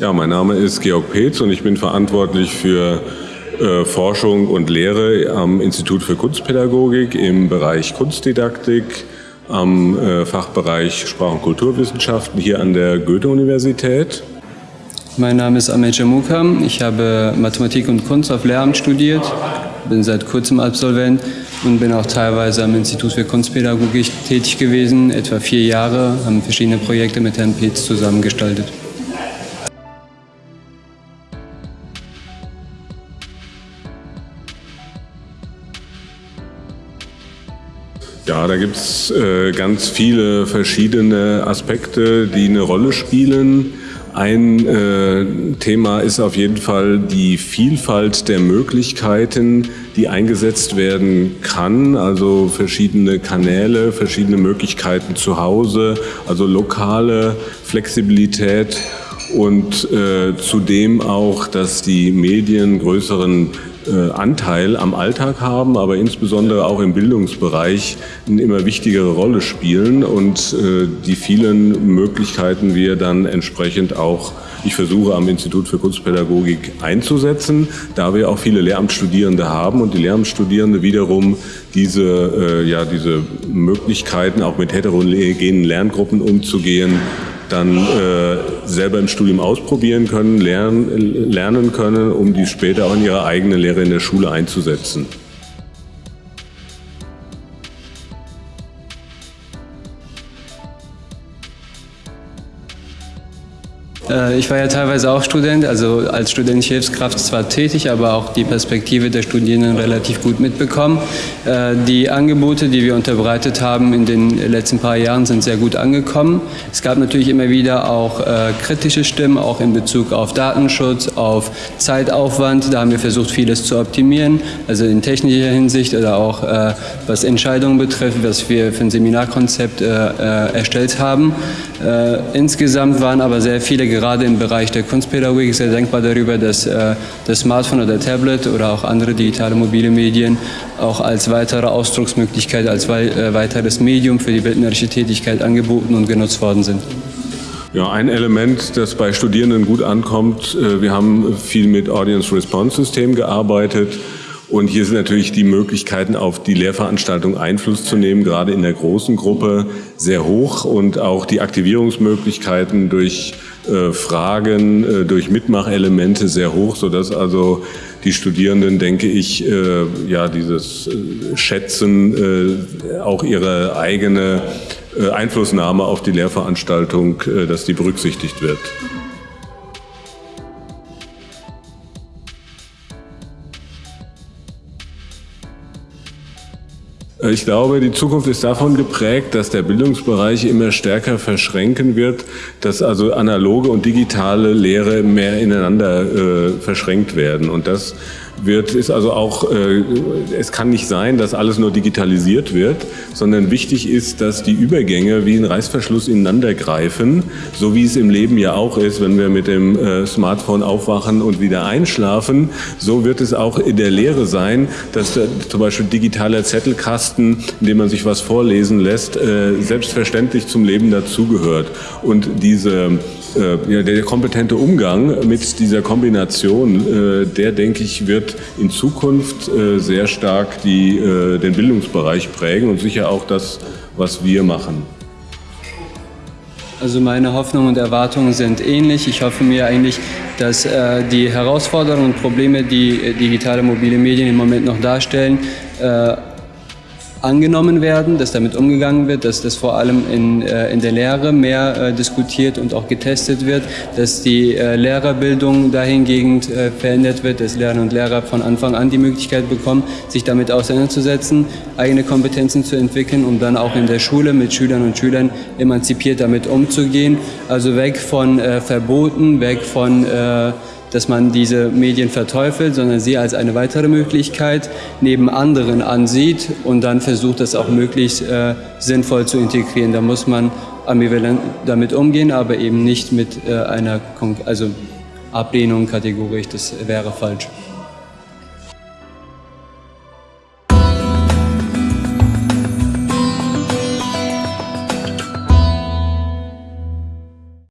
Ja, mein Name ist Georg Petz und ich bin verantwortlich für äh, Forschung und Lehre am Institut für Kunstpädagogik im Bereich Kunstdidaktik, am äh, Fachbereich Sprach- und Kulturwissenschaften hier an der Goethe-Universität. Mein Name ist Ahmed Jamukam. Ich habe Mathematik und Kunst auf Lehramt studiert, bin seit kurzem Absolvent und bin auch teilweise am Institut für Kunstpädagogik tätig gewesen, etwa vier Jahre, haben verschiedene Projekte mit Herrn Petz zusammengestaltet. Ja, da gibt es äh, ganz viele verschiedene Aspekte, die eine Rolle spielen. Ein äh, Thema ist auf jeden Fall die Vielfalt der Möglichkeiten, die eingesetzt werden kann, also verschiedene Kanäle, verschiedene Möglichkeiten zu Hause, also lokale Flexibilität und äh, zudem auch, dass die Medien größeren äh, Anteil am Alltag haben, aber insbesondere auch im Bildungsbereich eine immer wichtigere Rolle spielen. Und äh, die vielen Möglichkeiten wir dann entsprechend auch ich versuche am Institut für Kunstpädagogik einzusetzen, da wir auch viele Lehramtsstudierende haben und die Lehramtsstudierende wiederum diese, äh, ja, diese Möglichkeiten, auch mit heterogenen Lerngruppen umzugehen, dann äh, selber im Studium ausprobieren können, lernen, lernen können, um die später auch in ihre eigene Lehre in der Schule einzusetzen. Ich war ja teilweise auch Student, also als studentische Hilfskraft zwar tätig, aber auch die Perspektive der Studierenden relativ gut mitbekommen. Äh, die Angebote, die wir unterbreitet haben in den letzten paar Jahren, sind sehr gut angekommen. Es gab natürlich immer wieder auch äh, kritische Stimmen, auch in Bezug auf Datenschutz, auf Zeitaufwand. Da haben wir versucht, vieles zu optimieren, also in technischer Hinsicht oder auch was Entscheidungen betrifft, was wir für ein Seminarkonzept erstellt haben. Insgesamt waren aber sehr viele gerade im Bereich der Kunstpädagogik sehr dankbar darüber, dass äh, das Smartphone oder Tablet oder auch andere digitale mobile Medien auch als weitere Ausdrucksmöglichkeit, als äh, weiteres Medium für die bildnerische Tätigkeit angeboten und genutzt worden sind. Ja, ein Element, das bei Studierenden gut ankommt, äh, wir haben viel mit Audience Response System gearbeitet. Und hier sind natürlich die Möglichkeiten, auf die Lehrveranstaltung Einfluss zu nehmen, gerade in der großen Gruppe, sehr hoch und auch die Aktivierungsmöglichkeiten durch äh, Fragen, äh, durch Mitmachelemente sehr hoch, sodass also die Studierenden, denke ich, äh, ja dieses Schätzen, auch ihre eigene Einflussnahme auf die Lehrveranstaltung, dass die berücksichtigt wird. Ich glaube, die Zukunft ist davon geprägt, dass der Bildungsbereich immer stärker verschränken wird, dass also analoge und digitale Lehre mehr ineinander äh, verschränkt werden. Und das wird, ist also auch, äh, es kann nicht sein, dass alles nur digitalisiert wird, sondern wichtig ist, dass die Übergänge wie ein Reißverschluss ineinander greifen, so wie es im Leben ja auch ist, wenn wir mit dem äh, Smartphone aufwachen und wieder einschlafen. So wird es auch in der Lehre sein, dass der, zum Beispiel digitaler Zettelkasten, in dem man sich was vorlesen lässt, äh, selbstverständlich zum Leben dazugehört. Und diese äh, ja, der kompetente Umgang mit dieser Kombination, äh, der denke ich, wird in Zukunft äh, sehr stark die, äh, den Bildungsbereich prägen und sicher auch das, was wir machen. Also meine Hoffnungen und Erwartungen sind ähnlich. Ich hoffe mir eigentlich, dass äh, die Herausforderungen und Probleme, die äh, digitale mobile Medien im Moment noch darstellen, angenommen werden, dass damit umgegangen wird, dass das vor allem in, äh, in der Lehre mehr äh, diskutiert und auch getestet wird, dass die äh, Lehrerbildung dahingehend äh, verändert wird, dass Lehrerinnen und Lehrer von Anfang an die Möglichkeit bekommen, sich damit auseinanderzusetzen, eigene Kompetenzen zu entwickeln, um dann auch in der Schule mit Schülern und Schülern emanzipiert damit umzugehen. Also weg von Verboten, weg von dass man diese Medien verteufelt, sondern sie als eine weitere Möglichkeit neben anderen ansieht und dann versucht, das auch möglichst äh, sinnvoll zu integrieren. Da muss man ambivalent damit umgehen, aber eben nicht mit äh, einer also Ablehnung kategorisch, das wäre falsch.